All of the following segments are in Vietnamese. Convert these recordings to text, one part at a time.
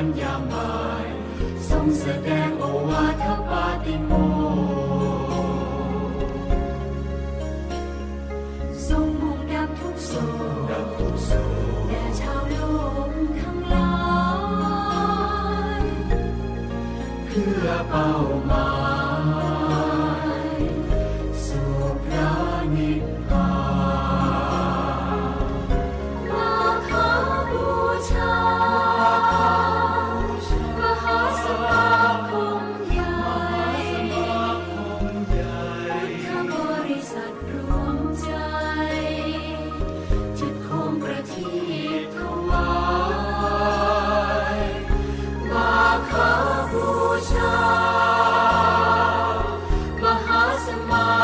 วันยามบ่ายทรงแสดงโอวาทปาติโมทรงมุ่งดับทุกโศกแด่ชาวโลกทั้งหลายเพื่อเป้า awesome.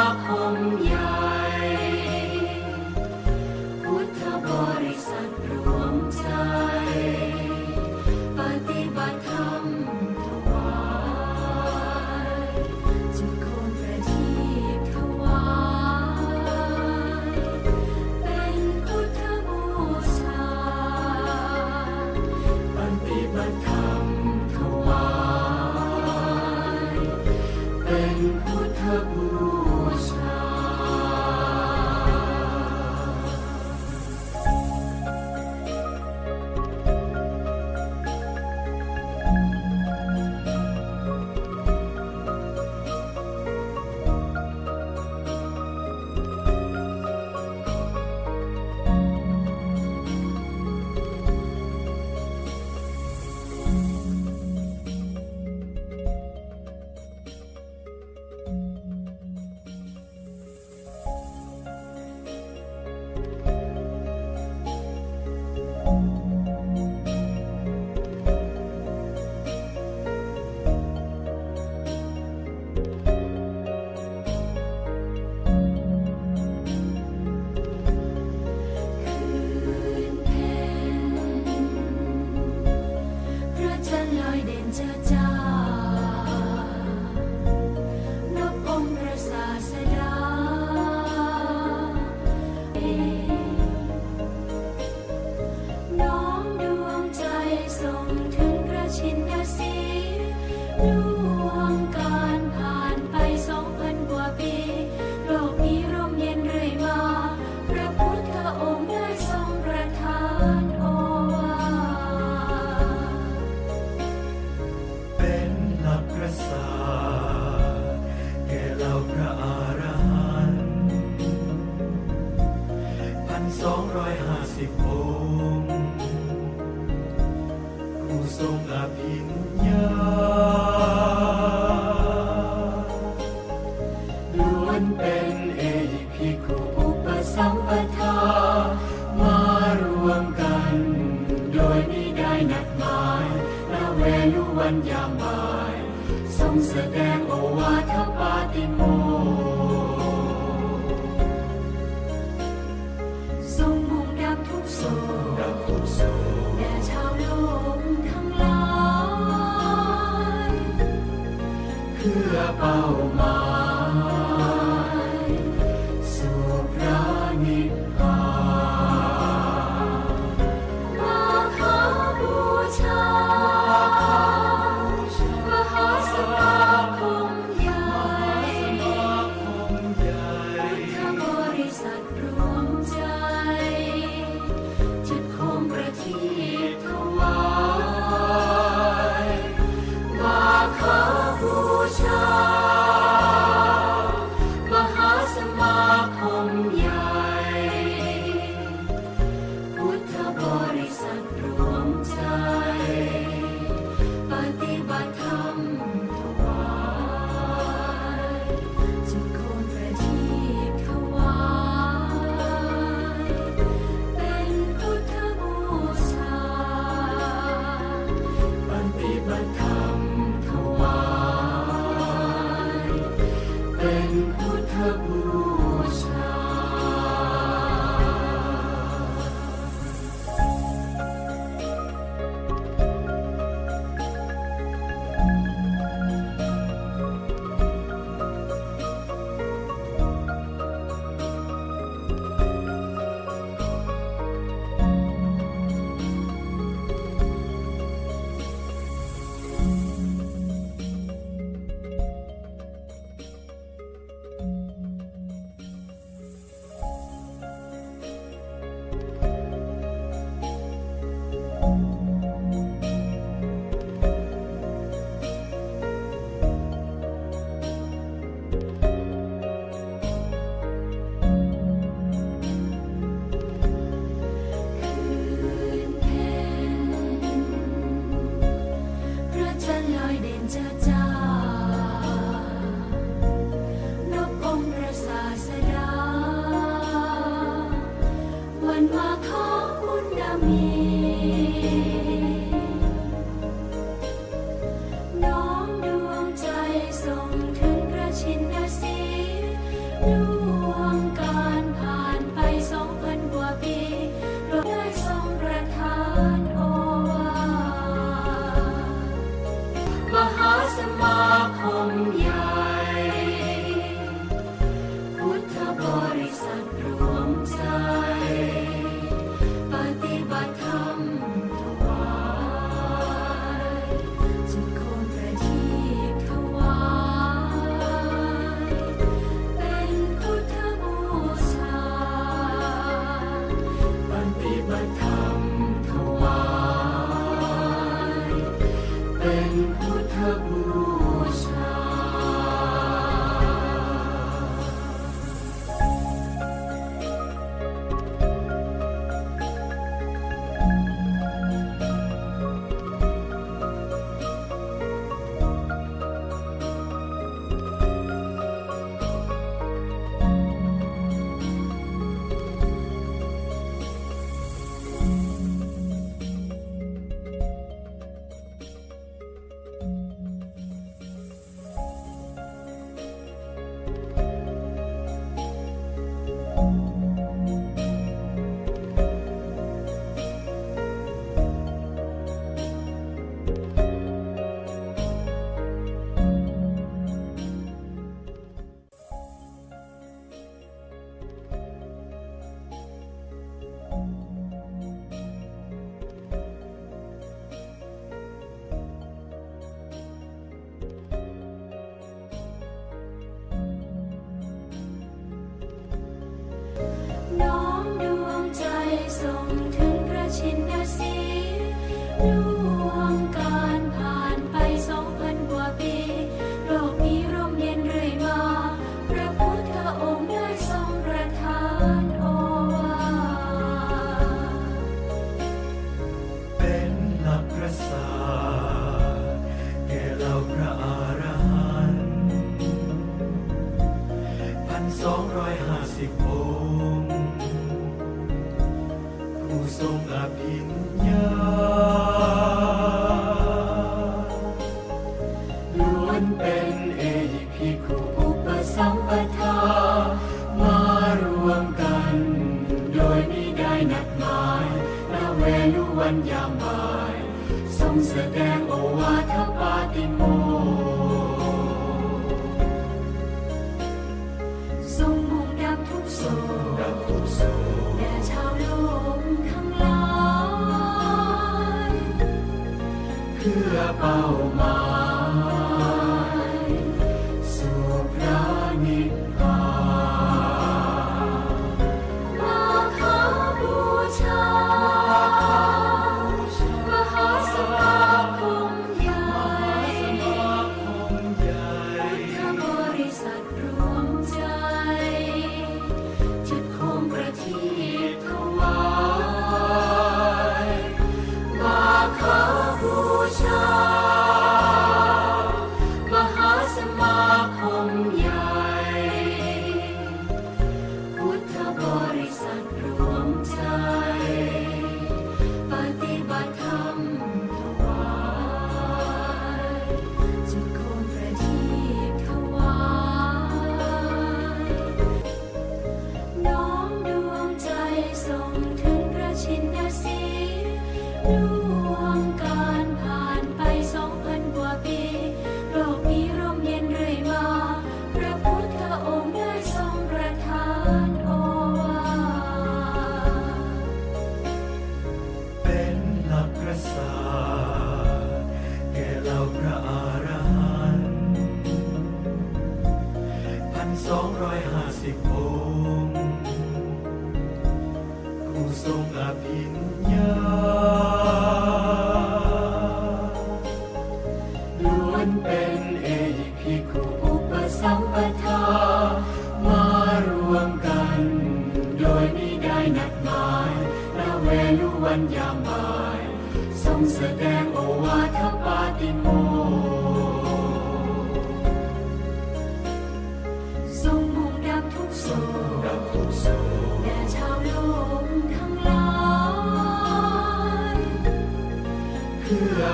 เพื่อเป้าหมาย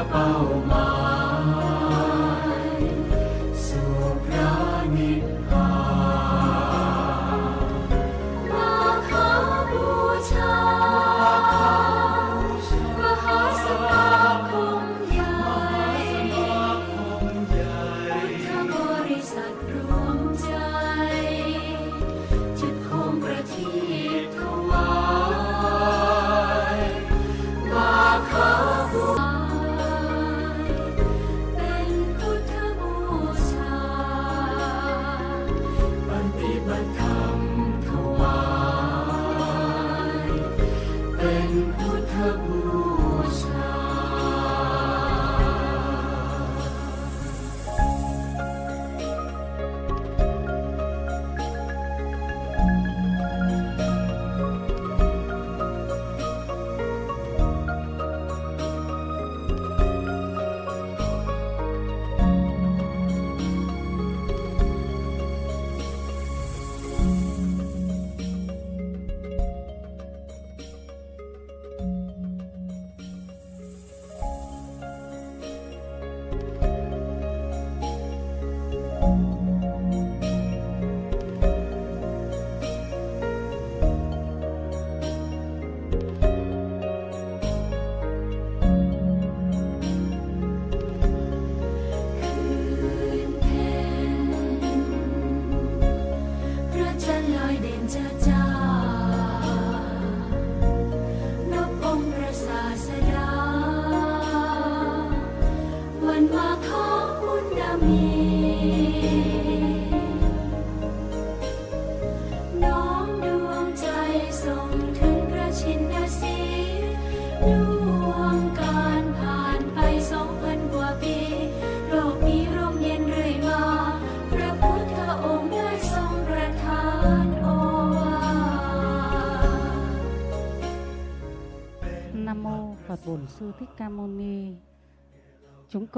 Papa, O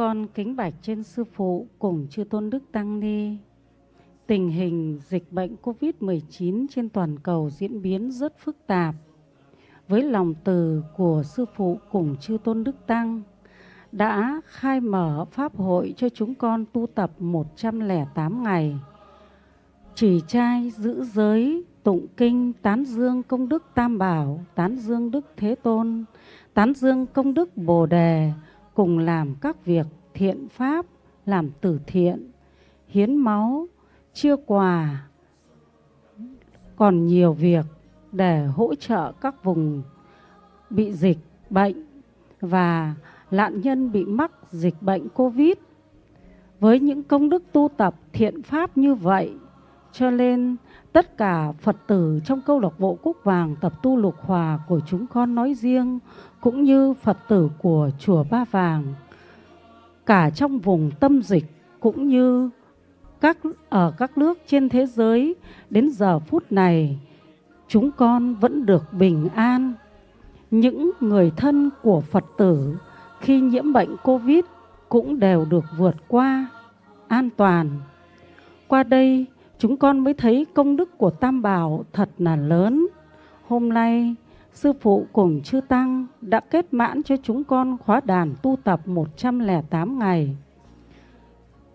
con kính bạch trên Sư Phụ cùng Chư Tôn Đức Tăng Ni. Tình hình dịch bệnh COVID-19 trên toàn cầu diễn biến rất phức tạp. Với lòng từ của Sư Phụ cùng Chư Tôn Đức Tăng, đã khai mở Pháp hội cho chúng con tu tập 108 ngày. Chỉ trai, giữ giới, tụng kinh, tán dương công đức tam bảo, tán dương đức thế tôn, tán dương công đức bồ đề cùng làm các việc thiện pháp, làm từ thiện, hiến máu, chia quà, còn nhiều việc để hỗ trợ các vùng bị dịch bệnh và nạn nhân bị mắc dịch bệnh covid. Với những công đức tu tập thiện pháp như vậy, cho nên tất cả Phật tử trong câu lạc bộ Cúc Vàng tập tu lục hòa của chúng con nói riêng, cũng như Phật tử của chùa Ba Vàng, cả trong vùng tâm dịch, cũng như các, ở các nước trên thế giới, đến giờ phút này, chúng con vẫn được bình an. Những người thân của Phật tử khi nhiễm bệnh Covid cũng đều được vượt qua an toàn. Qua đây chúng con mới thấy công đức của Tam Bảo thật là lớn. Hôm nay, Sư Phụ cùng Chư Tăng đã kết mãn cho chúng con khóa đàn tu tập 108 ngày.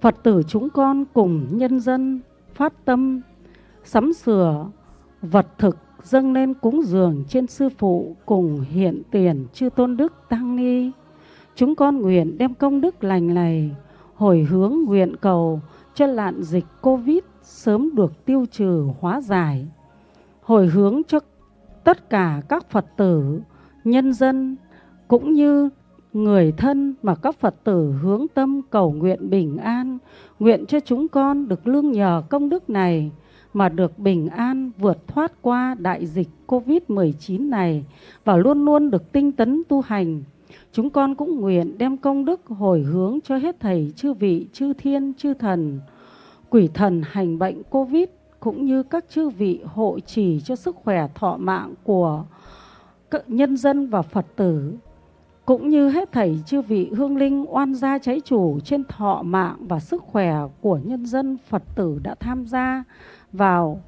Phật tử chúng con cùng nhân dân phát tâm sắm sửa vật thực dâng lên cúng dường trên Sư Phụ cùng hiện tiền Chư Tôn Đức Tăng Ni. Chúng con nguyện đem công đức lành này hồi hướng nguyện cầu cho lạn dịch Covid sớm được tiêu trừ hóa giải, hồi hướng cho tất cả các Phật tử, nhân dân cũng như người thân mà các Phật tử hướng tâm cầu nguyện bình an, nguyện cho chúng con được lương nhờ công đức này mà được bình an vượt thoát qua đại dịch Covid-19 này và luôn luôn được tinh tấn tu hành. Chúng con cũng nguyện đem công đức hồi hướng cho hết thầy chư vị, chư thiên, chư thần, quỷ thần hành bệnh Covid cũng như các chư vị hộ trì cho sức khỏe thọ mạng của nhân dân và Phật tử. Cũng như hết thảy chư vị hương linh oan gia cháy chủ trên thọ mạng và sức khỏe của nhân dân Phật tử đã tham gia vào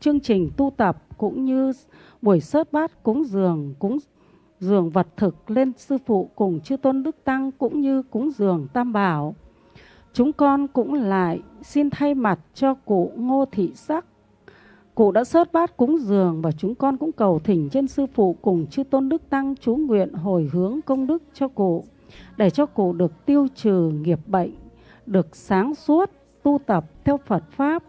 chương trình tu tập cũng như buổi sớt bát cúng dường cúng dường vật thực lên sư phụ cùng chư tôn đức tăng cũng như cúng dường tam bảo. Chúng con cũng lại xin thay mặt cho cụ Ngô Thị Sắc. Cụ đã sớt bát cúng dường và chúng con cũng cầu thỉnh trên sư phụ cùng chư tôn đức tăng chú nguyện hồi hướng công đức cho cụ để cho cụ được tiêu trừ nghiệp bệnh, được sáng suốt tu tập theo Phật pháp.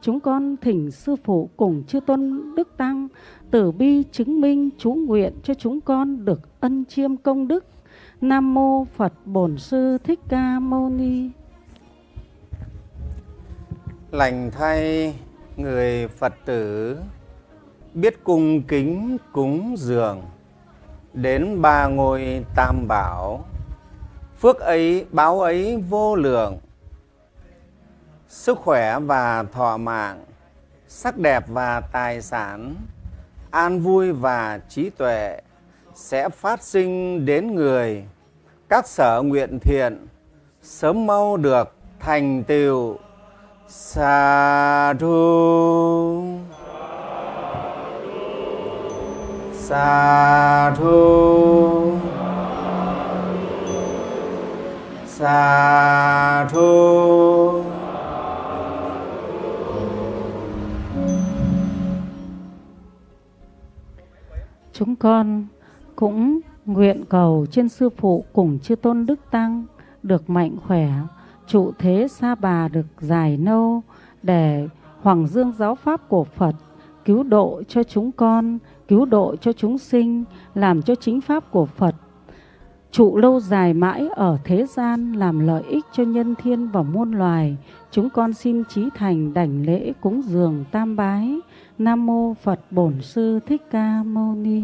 Chúng con thỉnh sư phụ cùng chư tôn đức tăng tử bi chứng minh chú nguyện cho chúng con được ân chiêm công đức. Nam mô Phật Bổn Sư Thích Ca Mâu Ni lành thay người Phật tử, biết cung kính cúng dường. Đến ba ngôi tam bảo, phước ấy, báo ấy vô lượng. Sức khỏe và thọ mạng, sắc đẹp và tài sản, an vui và trí tuệ sẽ phát sinh đến người. Các sở nguyện thiện sớm mau được thành tựu sa thu sa thu sa thu chúng con cũng nguyện cầu trên sư phụ cùng chư tôn đức tăng được mạnh khỏe trụ thế sa bà được dài nâu để hoàng dương giáo pháp của Phật cứu độ cho chúng con, cứu độ cho chúng sinh, làm cho chính pháp của Phật trụ lâu dài mãi ở thế gian làm lợi ích cho nhân thiên và muôn loài. Chúng con xin trí thành đảnh lễ cúng dường tam bái. Nam mô Phật Bổn Sư Thích Ca Mâu Ni.